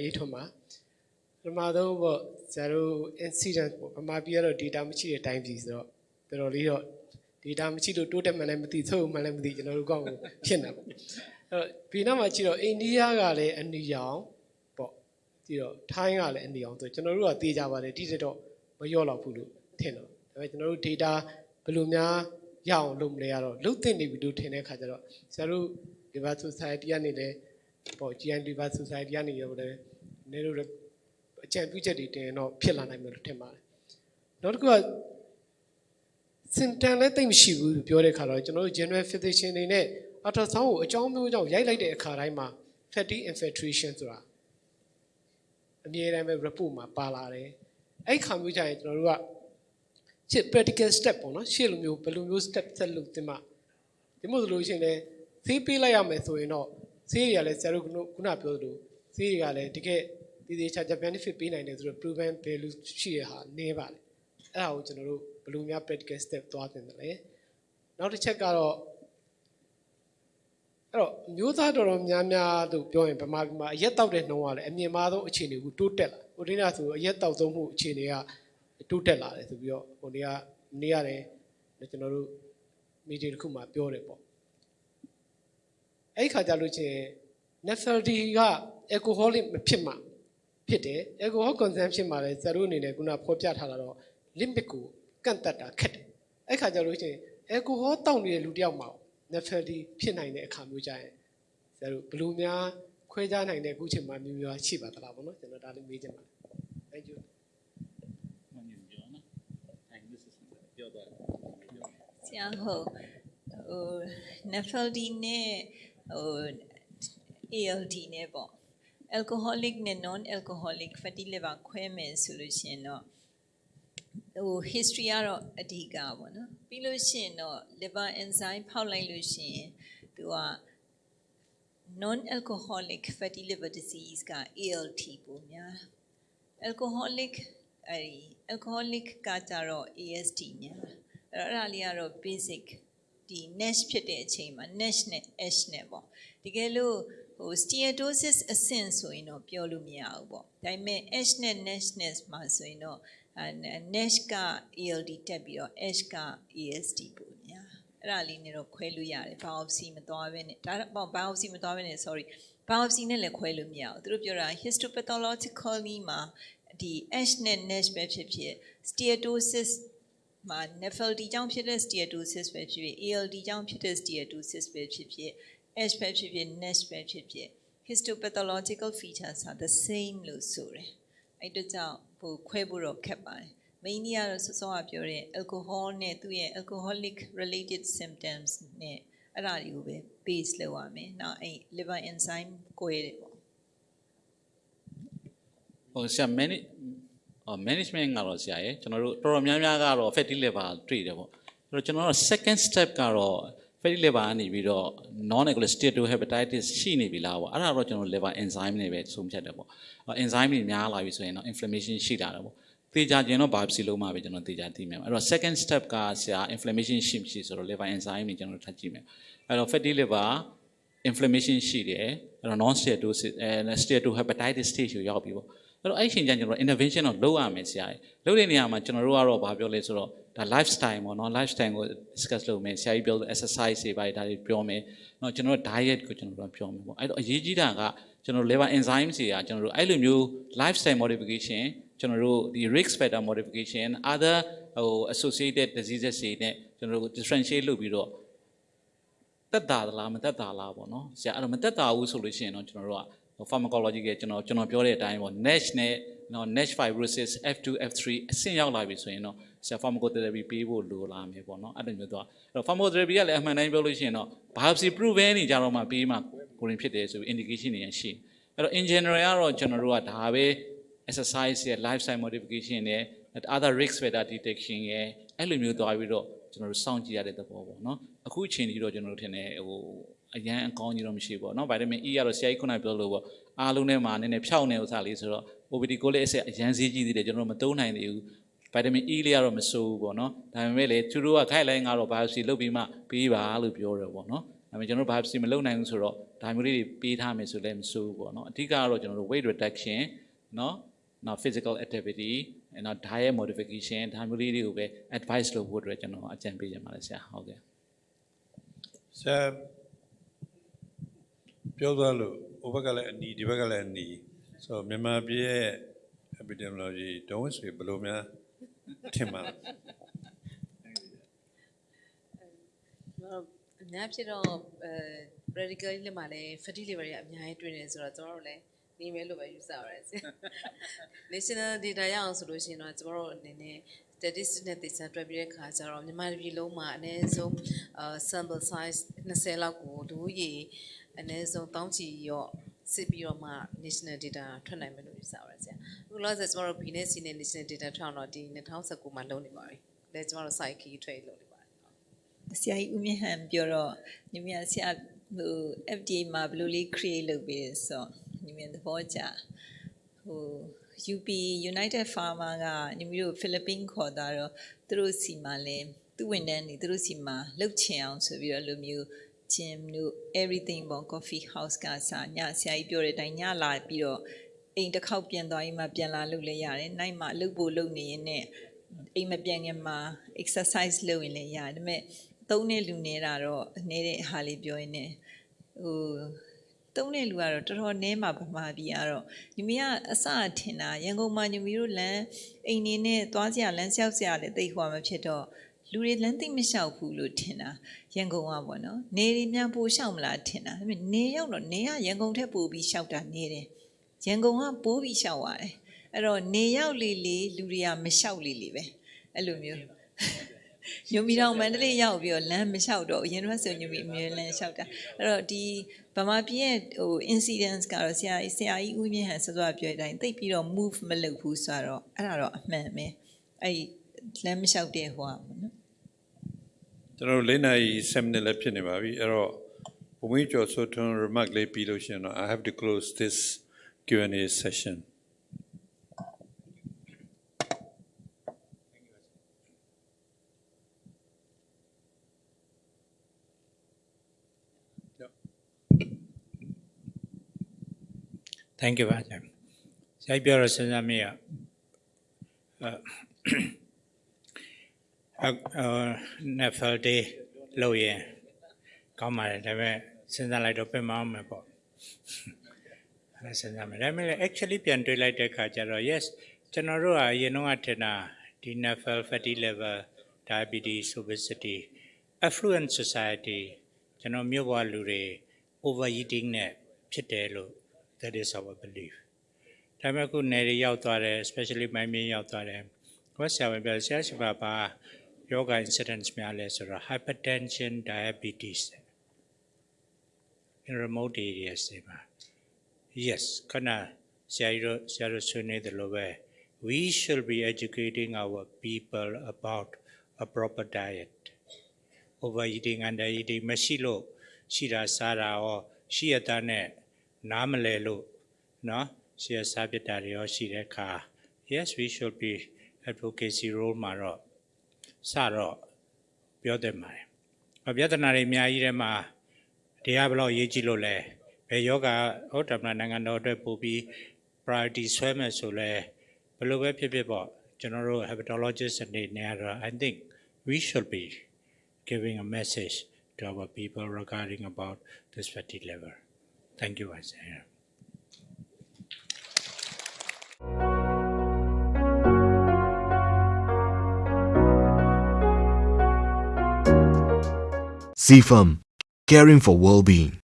ဒေါက်တာအေးထွန်းပါပထမဆုံးပေါ့ဆရာတို့ incident ပေါ့ဗမာပြည်ကတော့ data မရှိတဲ့အတိုင်းပြည်ဆိုတော့တော်တော်လေးတော့ data မရှိလို့တိုးတက်မှလည်းမသိသို့မှလည်းမသိကျွန်တော်တို့ကောက်ကိုဖြစ်နေပေါ့အဲ့တော့ဒီနောက်မှာကြည့်တော့အိန္ဒိယကလည်းအနီရောင်ပေါ့ကြည့်တော့ထိုင်းကလည်းအနီရောင်ဆိုကျွန်တော်တို့ကသိကြပါတယ်တိတက်တော့မလျော့တော့ဘူးလို့ထင်တော့ဒါပေမဲ့ကျွန်တော်တို့ data ဘယ်လိုများရအောင်လုပ်မလဲကတော့လုတ်သိနေပြီလို့ထင်တဲ့ခါကျတော့ဆရာတို့ Liver Society ကနေလည်းပေါ့ GI Liver Society ကနေရောလည်း နည်းတို့အကြံပြုချက်တွေတင်ရင်တော့ဖြစ်လာနိုင်မယ်လို့ထင်ပါတယ်နောက်တစ်ခုကစင်တန်လည်းတိတ်မရှိဘူးလို့ပြောတဲ့ခါတော့ကျွန်တော်တို့ general physician တွေနဲ့ ultrasound ကိုအကြောင်းမျိုးကြောင့်ရိုက်လိုက်တဲ့အခါတိုင်းမှာ fatty infiltration ဆိုတာအမြဲတမ်းပဲ report မှာပါလာတယ်အဲ့ခါမျိုးကြရင်ကျွန်တော်တို့ကရှေ့ practical step ပေါ့နော်ရှေ့လိုမျိုးဘယ်လိုမျိုး step ဆက်လုပ်သင့်မှာဒီမို့ဆိုလို့ရှိရင်လည်းဆေးပေးလိုက်ရမယ်ဆိုရင်တော့ဆေးတွေကလည်းဆရာတို့ခုနခုနပြောသလိုဆေးတွေကလည်းတကယ် ဒီဒီချာချာ benefit ပေးနိုင်တယ်ဆိုတော့ proven value ရှိရဟာနည်းပါတယ်အဲ့ဒါကိုကျွန်တော်တို့ဘယ်လိုများ practical step သွားသင့်တယ်လဲနောက်တစ်ချက်ကတော့အဲ့တော့မျိုးသားတော်တော်များများတို့ပြောရင်ဗမာပြည်မှာအရက်တောက်တဲ့နှုံးကလည်းအမြင့်မားဆုံးအခြေအနေကိုတိုးတက်လာဟိုတင်းကဆိုအရက်တောက်သုံးမှုအခြေအနေကတိုးတက်လာတယ်ဆိုပြီးတော့ဟိုနေ့ကနေ့ရတယ်ကျွန်တော်တို့မီဒီယာတစ်ခုမှာပြောတယ်ပေါ့အဲ့ဒီခါကြလို့ချင်း nephrology က alcoholic မဖြစ်မှာ ဖြစ်တယ် alcohol consumption မှာလည်းဇာတို့အနေနဲ့ခုနဖော်ပြထားတာတော့ limit ကိုကန့်သက်တာခက်တယ်အဲ့ခါကြလို့ချင်း alcohol တောက်နေတဲ့လူတစ်ယောက်မှာ nephrology ဖြစ်နိုင်တဲ့အခါမျိုးကြရင်ဇာတို့ဘယ်လိုများခွဲခြားနိုင်တဲ့အခုချိန်မှာမျိုးမျိုးရှိပါသလားပေါ့နော်ကျွန်တော်ဒါလေးမေးချင်ပါတယ် thank you မမြင်ပြောနော်အဲဒါပြောတော့ဆရာဟုတ်ဟို NAFLD နဲ့ဟို ALD နဲ့ပေါ့ alcoholic နဲ့ non alcoholic fatty liver ခွဲမယ်ဆိုလို့ရှိရင်တော့ဟို history ကတော့အဓိကပေါ့နော်ပြီးလို့ရှိရင်တော့ liver enzyme ဖောက်လိုက်လို့ရှိရင်သူက non alcoholic fatty liver disease က ALT ပုံများ alcoholic အဲဒီ alcoholic ကကြတော့ AST များအဲ့တော့အဲ့ဒါလေးကတော့ basic ဒီ NASH ဖြစ်တဲ့အချိန်မှာ NASH နဲ့ ASH နဲ့ပေါ့တကယ်လို့ ဟို steatosis အဆင့်ဆိုရင်တော့ပြောလို့မရဘူးပေါ့ဒါပေမဲ့ ASH နဲ့ NASH နဲ့မှာဆိုရင်တော့အဲ NASH က ALD တက်ပြီးတော့ ASH က AST ပေါ့ညာအဲ့ဒါလေးနဲ့တော့ခွဲလို့ရတယ် biopsy မသွားဘဲနဲ့ဒါတော့ biopsy မသွားဘဲနဲ့ sorry biopsy နဲ့လည်းခွဲလို့မရဘူးသူတို့ပြောတာ histopathologically မှာဒီ ASH နဲ့ NASH ပဲဖြစ်ဖြစ် steatosis မှာ NAFLD ကြောင့်ဖြစ်တဲ့ steatosis ပဲဖြစ်ဖြစ် ALD ကြောင့်ဖြစ်တဲ့ steatosis ပဲဖြစ်ဖြစ် ASH ပဲဖြစ်ဖြစ် NASH ပဲဖြစ်ဖြစ် histopathological features are the same လို့ဆိုတယ်အဲ့တို့ကြောင့်ဟိုခွဲဖို့တော့ခက်ပါတယ် mainly ကတော့စောစောကပြောတဲ့ alcohol နဲ့သူ့ရဲ့ alcoholic related symptoms နဲ့အဲ့ဒါတွေကိုပဲ base လုပ်ရမယ်။နောက်အဲ့ liver enzyme ကိုရတယ်ပေါ့ဟိုဆရာ manage ဟို management ကတော့ဆရာရဲ့ကျွန်တော်တို့တော်တော်များများကတော့ fatty liver တွေ့တယ်ပေါ့အဲ့တော့ကျွန်တော်တို့ second step ကတော့ fatty liver ကနေပြီးတော့ non alcoholic steatohepatitis ရှိနေပြီလားပေါ့အဲ့ဒါတော့ကျွန်တော် liver enzyme နဲ့ပဲဆုံးဖြတ်တယ်ပေါ့အဲ့ enzyme တွေများလာပြီဆိုရင်တော့ inflammation ရှိလာတယ်ပေါ့သေချာကျင်တော့ biopsy လုပ်မှပဲကျွန်တော်သေချာသိမယ်အဲ့တော့ second step ကဆရာ inflammation ရှိမရှိဆိုတော့ liver enzyme တွေကျွန်တော်တို့ထပ်ကြည့်မယ်အဲ့တော့ fatty liver inflammation ရှိတယ်အဲ့တော့ non steatosis အဲ steatohepatitis stage ကိုရောက်ပြီပေါ့အဲ့တော့အဲ့ဒီအချိန်ကျရင်ကျွန်တော် intervention တော့လုပ်ရမယ်ဆရာကြီးလုပ်တဲ့နေရာမှာကျွန်တော်တို့ကတော့ဘာပြောလဲဆိုတော့ဒါ lifestyle ပေါ့နော် lifestyle ကို discuss လုပ်မယ်ဆရာကြီးပြောလို့ exercise တွေပါဒါတွေပြောမယ်เนาะကျွန်တော်တို့ diet ကိုကျွန်တော်တို့ပြောမယ်ပေါ့အဲ့တော့အရေးကြီးတာကကျွန်တော် liver enzymes တွေကကျွန်တော်တို့အဲ့လိုမျိုး lifestyle modification ကျွန်တော်တို့ဒီ risk factor modification other ဟို associated diseases တွေနဲ့ကျွန်တော်တို့ differentiate လုပ်ပြီးတော့ တက်တာလားမတက်တာလားပေါ့နော်ဆရာအဲ့တော့မတက်တာဘူးဆိုလို့ရှိရင်တော့ကျွန်တော်တို့က pharmacology ကကျွန်တော်ကျွန်တော်ပြောတဲ့အတိုင်းပေါ့ NASH နဲ့ နော် NASH fibrosis F2 F3 အဆင့်ရောက်လာပြီဆိုရင်တော့ဆရာ pharmacotherapy ပေးဖို့လိုလာမယ်ပေါ့နော်အဲ့လိုမျိုးတော့အဲ့တော့ pharmacotherapy ကလည်းအမှန်တိုင်းပြောလို့ရှိရင်တော့ biopsy proven နေကြတော့မှပေးမှကိုရင်ဖြစ်တယ်ဆိုပြီး indication တွေရရှိအဲ့တော့ in general ကတော့ကျွန်တော်တို့ကဒါပဲ exercise ရဲ့ lifestyle modification နဲ့ other risk factor detection ရဲ့အဲ့လိုမျိုးသွားပြီးတော့ကျွန်တော်တို့စောင့်ကြည့်ရတဲ့သဘောပေါ့နော်အခုအချိန်ကြီးတော့ကျွန်တော်တို့ထင်တယ်ဟို အရန်အကောင်းကြီးတော့မရှိဘူးပေါ့နော်ဗိုက်တာမင် E ကတော့ဆရာကြီးခုနပြောလို့ပေါ့အားလုံးထဲမှာနည်းနည်းဖြောက်နေဥစားလေးဆိုတော့ OBD ကိုလည်းအဆက်အရန်ဈေးကြီးသေးတယ်ကျွန်တော်တို့မသုံးနိုင်သေးဘူးဗိုက်တာမင် E လေးကတော့မစိုးဘူးပေါ့နော်ဒါပေမဲ့လေသူတို့ကခိုက်လိုင်းကတော့ biopsy လုပ်ပြီးမှပြီးပါလို့ပြောတယ်ပေါ့နော်ဒါပေမဲ့ကျွန်တော်တို့ biopsy မလုပ်နိုင်ဘူးဆိုတော့ဒါမျိုးလေးတွေပေးထားမယ်ဆိုလည်းမဆိုးဘူးပေါ့နော်အဓိကကတော့ကျွန်တော်တို့ weight reduction နော်နောက် physical activity နောက် diet modification ဒါမျိုးလေးတွေကိုပဲ advice လုပ်ဖို့အတွက်ကျွန်တော်အကြံပေးချင်ပါတယ်ဆရာဟုတ်ကဲ့ဆရာ ပြောသွားလို့ဟိုဘက်ကလည်းအနီဒီဘက်ကလည်းအနီဆိုတော့မြန်မာပြည်ရဲ့ epidemiology ဒုံးဆွေဘယ်လိုများထင်ပါလဲကျွန်တော်အများဖြစ်တော့အဲ practical လေးမှာလည်း fatty liver တွေအများကြီးတွေ့နေဆိုတော့ကျွန်တော်တို့လည်းနေမယ်လို့ပဲယူဆပါတယ်ဆရာ national data ရအောင်ဆိုလို့ရှိရင်တော့ကျွန်တော်တို့အနေနဲ့ statistics နဲ့သေချာတွက်ပြီးတဲ့ခါကျတော့မြန်မာပြည်လုံးမှာအနည်းဆုံးအာ sample size 20လောက်ကိုဒူးရေအနည်းဆုံးတောင်းချီရော့စစ်ပြီးတော့မှ national data ထွက်နိုင်မယ်လို့ယူဆပါတယ်ဆရာအခုလောဆယ်ကျွန်တော်တို့ B နဲ့ C နဲ့ national data ထွက်အောင်တော့ဒီ2019မှာလုပ်နေပါပြီလဲကျွန်တော်တို့ site key trade လုပ်နေပါတယ်ဆရာကြီးဦးမြင့်ဟန်ပြောတော့ညီမဆရာဟို FDA မှာဘယ်လိုလေး create လုပ်ပေးလဲဆိုတော့ညီမသဘောကျ ဟို UP United Pharma ကညီမတို့ဖိလစ်ပင်းခေါ်တာတော့သူတို့စီမှာလဲသူဝင်တန်းနေသူတို့စီမှာလှုပ်ချင်အောင်ဆိုပြီးတော့လိုမျိုး gym တို့ everything ပေါ့ coffee house ကစာညဆရာကြီးပြောတဲ့အတိုင်းညလာပြီးတော့အိမ်တစ်ခေါက်ပြန်သွားရင်မှပြန်လာလုပ်လဲရတယ်။နိုင်မှလှုပ်ဖို့လုပ်နေရင်နဲ့အိမ်မပြန်ခင်မှာ exercise လုပ်ရင်လည်းရတယ်။ဒါပေမဲ့သုံးတဲ့လူနေတာတော့နေတဲ့ဟာလေးပြောရင်ねဟို သုံးတဲ့လူကတော့တော်တော်နည်းမှာပမာပြီးကတော့ညီမကအစအထင်တာရန်ကုန်မှာညီမတို့လမ်းအိမ်နေနဲ့သွားစရာလမ်းလျှောက်စရာလည်းတိတ်ဟွာမဖြစ်တော့လူတွေလမ်းသိမ့်မလျှောက်ဘူးလို့ထင်တာရန်ကုန်ကပေါ့နော်နေတွေများပိုလျှောက်မလားထင်တာဒါပေမဲ့နေရောက်တော့နေကရန်ကုန်ထက်ပိုပြီးလျှောက်တာနေတယ်ရန်ကုန်ကပိုးပြီးလျှောက်ရတယ်အဲ့တော့နေရောက်လေလေလူတွေကမလျှောက်လေလေပဲအဲ့လိုမျိုး ညိုမီတောင်မန္တလေးရောက်ပြီးတော့လမ်းမလျှောက်တော့အရင်တော့ဆိုညိုမီအမြဲလမ်းလျှောက်တာအဲ့တော့ဒီဗမာပြည်ရဲ့ဟို incidents ကတော့ဆရာဆရာကြီးဦးမြင့်ဟန်စောစောပြောတဲ့အတိုင်းတိတ်ပြီးတော့ move မလုပ်ဘူးဆိုတော့အဲ့ဒါတော့အမှန်ပဲအဲ့ဒီလမ်းမလျှောက်တဲ့ဟိုอ่ะပေါ့နော်ကျွန်တော်တို့လေးနာရီ7မိနစ်လည်းဖြစ်နေပါပြီအဲ့တော့ဘုံမင်းကျော်ဆိုထွန်း remark လေးပြီးလို့ရှိရင်တော့ I have to close this Q&A session Thank you ပါဆရာ။ဆရာကြီးပြောတော့စဉ်းစားမိရ။အဲအဲ Nefel Day လို့ရင်ကောင်းပါတယ်ဒါပေမဲ့စဉ်းစားလိုက်တော့ပြင်မအောင်မယ်ပေါ့။အဲစဉ်းစားမယ်ဒါပေမဲ့လည်း actually ပြန်တွေးလိုက်တဲ့အခါကျတော့ yes ကျွန်တော်တို့ကအရင်တော့ထင်တာဒီ Nefel fatty liver diabetes obesity affluent society ကျွန်တော်မြို့ပေါ်လူတွေ overeating နဲ့ဖြစ်တယ်လို့ that is our belief ဒါပေမဲ့အခုနယ်တွေရောက်သွားတယ် especially မိုင်းမင်းရောက်သွားတယ်ကိုယ်ဆရာဝန်ပြောဆရာရှိပါပါယောဂ incidents များလဲဆိုတော့ hypertension diabetes in remote areas တွေမှာ yes ခဏဆရာကြီးတို့ဆရာတို့ဆွေးနွေးတယ်လို့ပဲ we should be educating our people about a proper diet overeating undereating မရှိလို့ရှိတာစားတာရောရှိရတဲ့နဲ့ namalelo, no? Siya sabitariyo shireka. Yes, we should be advocacy role model. Saro, biodemare. Ma biodemare miya ire ma diablo yeji lo le. Pe yoga otamna nangano de pubi priority swame su le. Palube pipipo, general hepatologist and the nera. I think we should be giving a message to our people regarding about this fatty liver. Thank you, Isaiah. CFAM, caring for well-being.